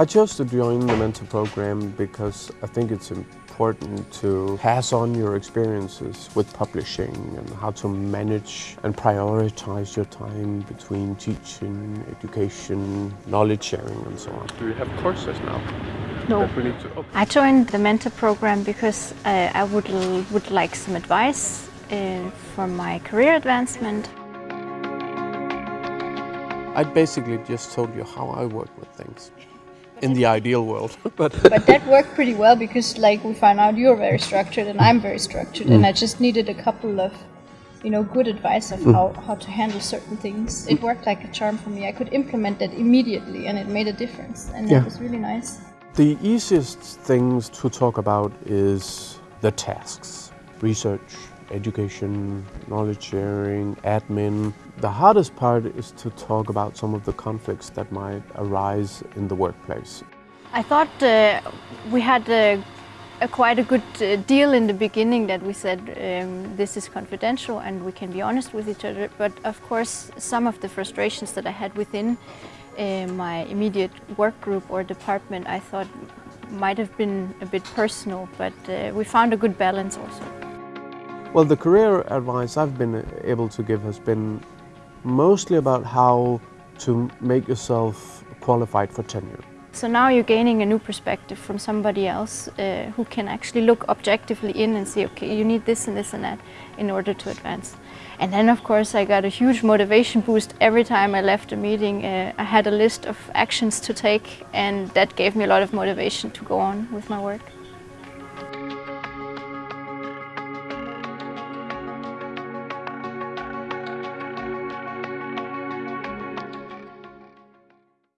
I chose to join the mentor program because I think it's important to pass on your experiences with publishing and how to manage and prioritize your time between teaching, education, knowledge sharing and so on. Do you have courses now? No. that we need to- oh. I joined the mentor program because uh, I would, would like some advice uh, for my career advancement. I basically just told you how I work with things in the ideal world. but But that worked pretty well because like we found out you're very structured and I'm very structured and mm. I just needed a couple of you know good advice of mm. how, how to handle certain things. It mm. worked like a charm for me. I could implement that immediately and it made a difference and Yeah. it was really nice. the easiest things to talk about is the tasks. Research, education, knowledge sharing, admin. The hardest part is to talk about some of the conflicts that might arise in the workplace. I thought uh, we had a, a quite a good uh, deal in the beginning that we said um, this is confidential and we can be honest with each other. But of course, some of the frustrations that I had within uh, my immediate work group or department, I thought might have been a bit personal. But uh, we found a good balance also. Well, the career advice I've been able to give has been mostly about how to make yourself qualified for tenure. So now you're gaining a new perspective from somebody else uh, who can actually look objectively in and see, okay, you need this and this and that in order to advance. And then of course I got a huge motivation boost every time I left a meeting. Uh, I had a list of actions to take and that gave me a lot of motivation to go on with my work.